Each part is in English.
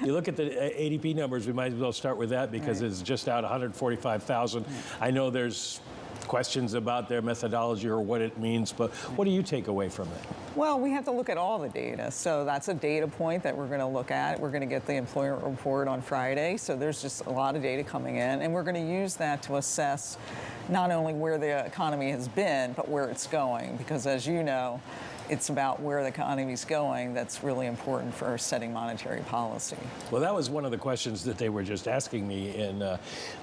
you look at the uh, ADP numbers, we might as well start with that because right. it's just out 145,000. I know there's questions about their methodology or what it means, but what do you take away from it? Well, we have to look at all the data. So that's a data point that we're going to look at. We're going to get the employment report on Friday. So there's just a lot of data coming in, and we're going to use that to assess not only where the economy has been, but where it's going. Because as you know, it's about where the economy is going that's really important for setting monetary policy. Well, that was one of the questions that they were just asking me in uh,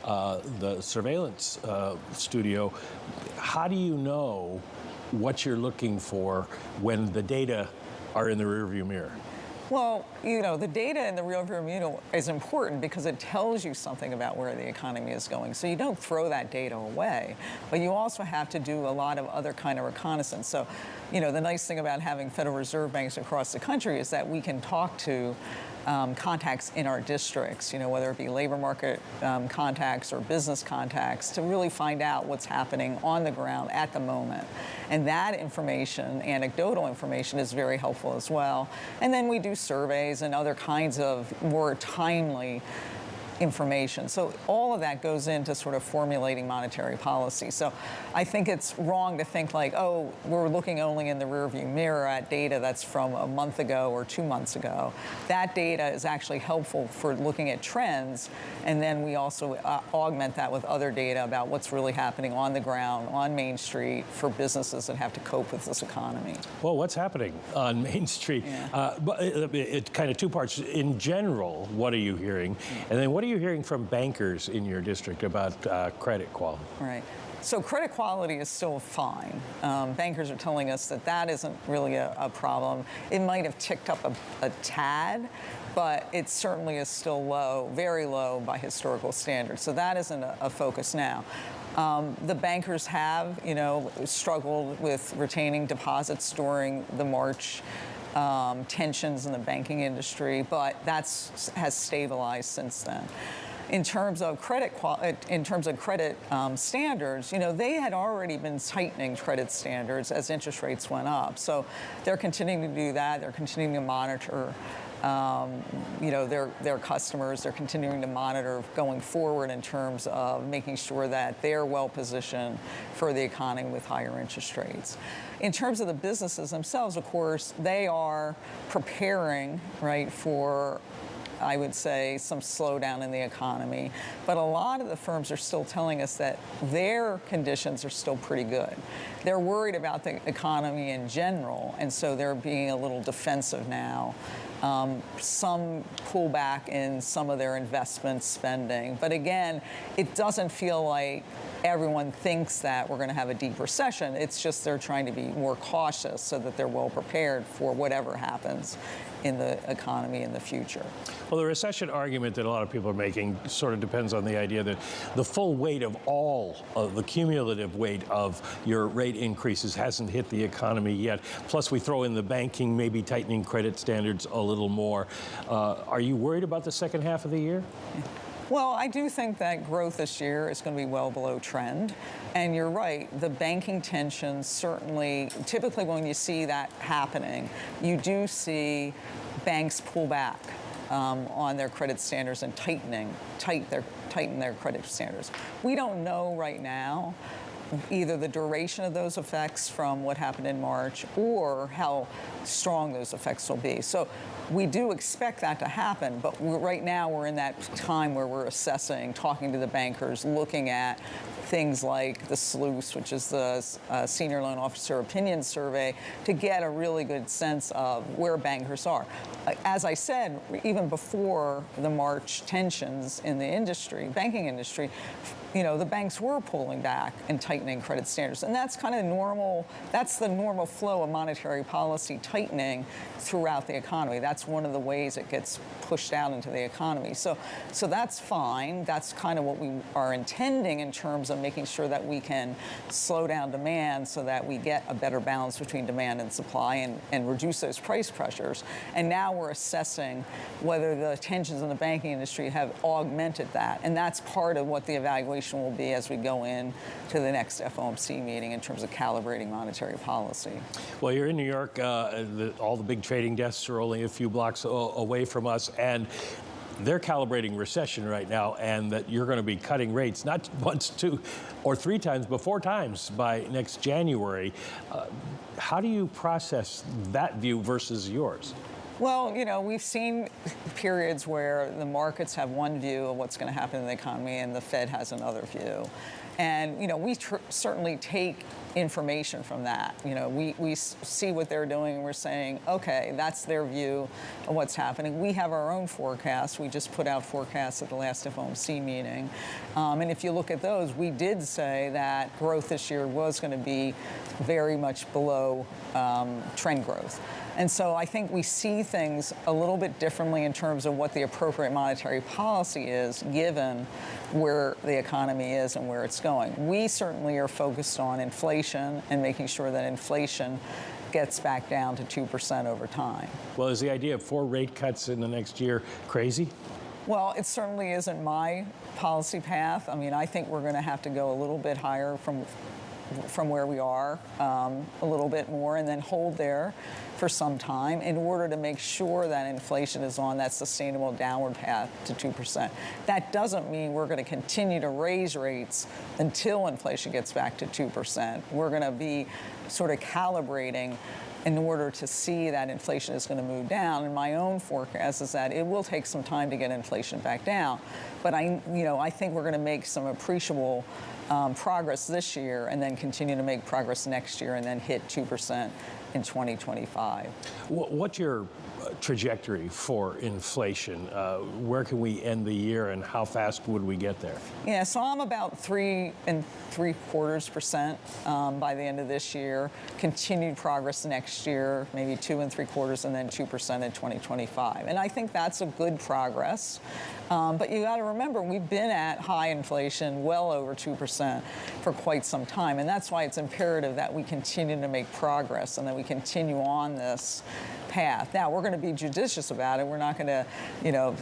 uh, the surveillance uh, studio. How do you know what you're looking for when the data are in the rearview mirror? Well, you know, the data in the rearview mirror is important because it tells you something about where the economy is going. So you don't throw that data away, but you also have to do a lot of other kind of reconnaissance. So, you know, the nice thing about having Federal Reserve banks across the country is that we can talk to um, contacts in our districts, you know, whether it be labor market um, contacts or business contacts, to really find out what's happening on the ground at the moment. And that information, anecdotal information, is very helpful as well. And then we do surveys and other kinds of more timely information. So all of that goes into sort of formulating monetary policy. So I think it's wrong to think like, oh, we're looking only in the rearview mirror at data that's from a month ago or two months ago. That data is actually helpful for looking at trends, and then we also uh, augment that with other data about what's really happening on the ground, on Main Street, for businesses that have to cope with this economy. Well, what's happening on Main Street? Yeah. Uh, but it, it, kind of two parts. In general, what are you hearing? And then what are you hearing from bankers in your district about uh, credit quality? Right. So credit quality is still fine. Um, bankers are telling us that that isn't really a, a problem. It might have ticked up a, a, tad, but it certainly is still low, very low by historical standards. So that isn't a, a focus now. Um, the bankers have, you know, struggled with retaining deposits during the March um, tensions in the banking industry, but that's has stabilized since then in terms of credit in terms of credit um, standards, you know, they had already been tightening credit standards as interest rates went up. So they're continuing to do that. They're continuing to monitor. Um, you know, their, their customers, they're continuing to monitor going forward in terms of making sure that they're well positioned for the economy with higher interest rates. In terms of the businesses themselves, of course, they are preparing, right, for I would say, some slowdown in the economy. But a lot of the firms are still telling us that their conditions are still pretty good. They're worried about the economy in general, and so they're being a little defensive now. Um, some pullback in some of their investment spending. But again, it doesn't feel like everyone thinks that we're going to have a deep recession. It's just they're trying to be more cautious so that they're well prepared for whatever happens in the economy in the future. Well, the recession argument that a lot of people are making sort of depends on the idea that the full weight of all of the cumulative weight of your rate increases hasn't hit the economy yet. Plus, we throw in the banking, maybe tightening credit standards a little more. Uh, are you worried about the second half of the year? Well, I do think that growth this year is going to be well below trend. And you're right, the banking tensions certainly, typically when you see that happening, you do see banks pull back um, on their credit standards and tightening, tight their, tighten their credit standards. We don't know right now either the duration of those effects from what happened in March or how strong those effects will be. So we do expect that to happen, but right now we're in that time where we're assessing, talking to the bankers, looking at things like the SLOOS, which is the uh, Senior Loan Officer Opinion Survey, to get a really good sense of where bankers are. Uh, as I said, even before the March tensions in the industry, banking industry, you know, the banks were pulling back and tightening credit standards. And that's kind of normal, that's the normal flow of monetary policy tightening throughout the economy. That's one of the ways it gets pushed out into the economy. So, so that's fine. That's kind of what we are intending in terms of making sure that we can slow down demand so that we get a better balance between demand and supply and, and reduce those price pressures. And now we're assessing whether the tensions in the banking industry have augmented that. And that's part of what the evaluation will be as we go in to the next FOMC meeting in terms of calibrating monetary policy. Well, you're in New York. Uh, the, all the big trading desks are only a few blocks away from us. And they're calibrating recession right now, and that you're going to be cutting rates not once, two, or three times, but four times by next January. Uh, how do you process that view versus yours? Well, you know, we've seen periods where the markets have one view of what's going to happen in the economy and the Fed has another view. And, you know, we certainly take information from that. You know, we, we see what they're doing and we're saying, okay, that's their view of what's happening. We have our own forecasts. We just put out forecasts at the last FOMC meeting. Um, and if you look at those, we did say that growth this year was going to be very much below um, trend growth. And so I think we see things a little bit differently in terms of what the appropriate monetary policy is given where the economy is and where it's going. We certainly are focused on inflation and making sure that inflation gets back down to 2% over time. Well, is the idea of four rate cuts in the next year crazy? Well, it certainly isn't my policy path. I mean, I think we're going to have to go a little bit higher from from where we are um, a little bit more and then hold there for some time in order to make sure that inflation is on that sustainable downward path to 2%. That doesn't mean we're going to continue to raise rates until inflation gets back to 2%. We're going to be sort of calibrating in order to see that inflation is going to move down. And my own forecast is that it will take some time to get inflation back down. But I, you know, I think we're going to make some appreciable um, progress this year and then continue to make progress next year and then hit 2% in 2025. What's your uh, trajectory for inflation? Uh, where can we end the year and how fast would we get there? Yeah, so I'm about three and three quarters percent um, by the end of this year. Continued progress next year, maybe two and three quarters, and then 2% in 2025. And I think that's a good progress. Um, but you got to remember, we've been at high inflation, well over 2% for quite some time. And that's why it's imperative that we continue to make progress and that we continue on this path. Now, we're going to be judicious about it. We're not going to, you know,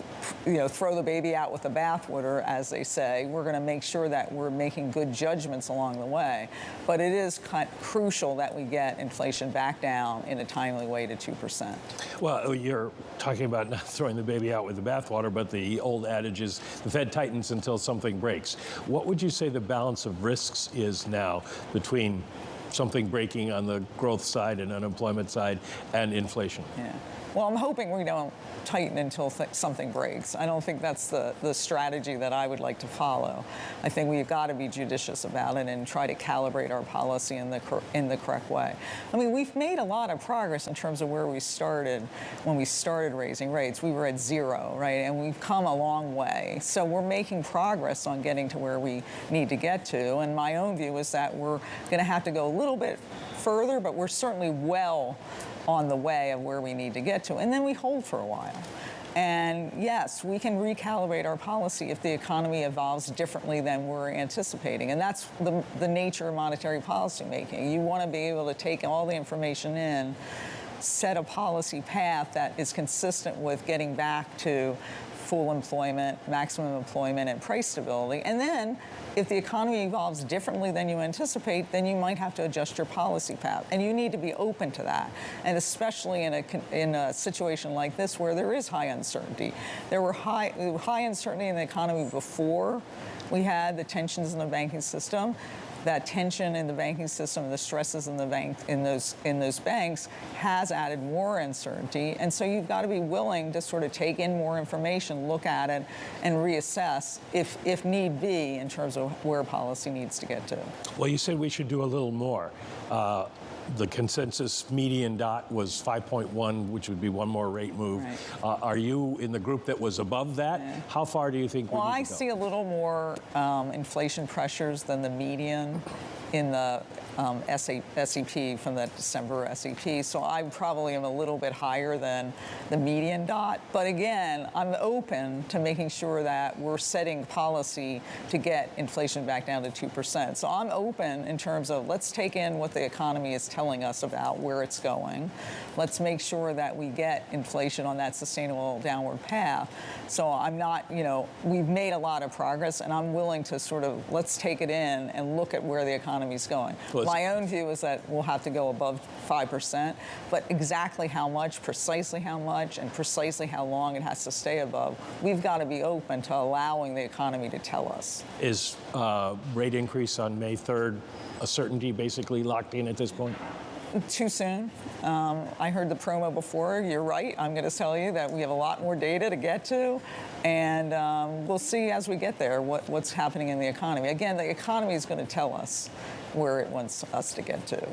you know, throw the baby out with the bathwater, as they say. We're going to make sure that we're making good judgments along the way. But it is crucial that we get inflation back down in a timely way to 2%. Well, oh, you're talking about not throwing the baby out with the bathwater, but the old adage is the Fed tightens until something breaks. What would you say the balance of risks is now between something breaking on the growth side and unemployment side and inflation. Yeah. Well, I'm hoping we don't tighten until th- something breaks. I don't think that's the, the strategy that I would like to follow. I think we've got to be judicious about it and try to calibrate our policy in the in the correct way. I mean, we've made a lot of progress in terms of where we started when we started raising rates. We were at zero, right? And we've come a long way. So we're making progress on getting to where we need to get to. And my own view is that we're going to have to go a little bit further, but we're certainly well on the way of where we need to get to. And then we hold for a while. And yes, we can recalibrate our policy if the economy evolves differently than we're anticipating. And that's the, the nature of monetary policy making. You want to be able to take all the information in, set a policy path that is consistent with getting back to full employment, maximum employment, and price stability. And then if the economy evolves differently than you anticipate, then you might have to adjust your policy path. And you need to be open to that. And especially in a, in a situation like this where there is high uncertainty. There were high, high uncertainty in the economy before we had the tensions in the banking system that tension in the banking system, the stresses in the bank in those in those banks has added more uncertainty. And so you've got to be willing to sort of take in more information, look at it, and reassess if if need be in terms of where policy needs to get to. Well, you said we should do a little more. Uh, the consensus median dot was 5.1, which would be one more rate move. Right. Uh, are you in the group that was above that? Yeah. How far do you think well, we I see a little more um, inflation pressures than the median in the um, SEP from that December SEP. So I probably am a little bit higher than the median dot. But again, I'm open to making sure that we're setting policy to get inflation back down to 2%. So I'm open in terms of let's take in what the economy is telling us about where it's going. Let's make sure that we get inflation on that sustainable downward path. So I'm not, you know, we've made a lot of progress and I'm willing to sort of let's take it in and look at where the economy is going. Well, it's- My own view is that we'll have to go above 5%, but exactly how much, precisely how much, and precisely how long it has to stay above, we've got to be open to allowing the economy to tell us. Is uh, rate increase on May 3rd a certainty basically locked in at this point? Too soon. Um, I heard the promo before. You're right. I'm going to tell you that we have a lot more data to get to, and um, we'll see as we get there what, what's happening in the economy. Again, the economy is going to tell us where it wants us to get to.